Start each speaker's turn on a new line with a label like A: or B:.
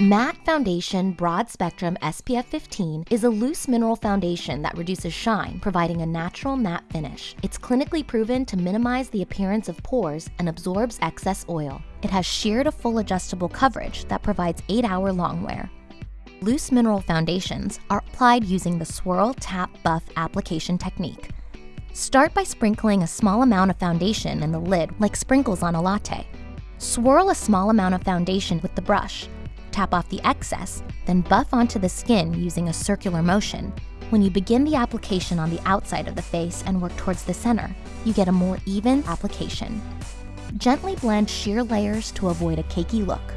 A: Matte Foundation Broad Spectrum SPF 15 is a loose mineral foundation that reduces shine, providing a natural matte finish. It's clinically proven to minimize the appearance of pores and absorbs excess oil. It has sheer to full adjustable coverage that provides 8-hour long wear. Loose mineral foundations are applied using the swirl, tap, buff application technique. Start by sprinkling a small amount of foundation in the lid like sprinkles on a latte. Swirl a small amount of foundation with the brush. Tap off the excess, then buff onto the skin using a circular motion. When you begin the application on the outside of the face and work towards the center, you get a more even application. Gently blend sheer layers to avoid a cakey look.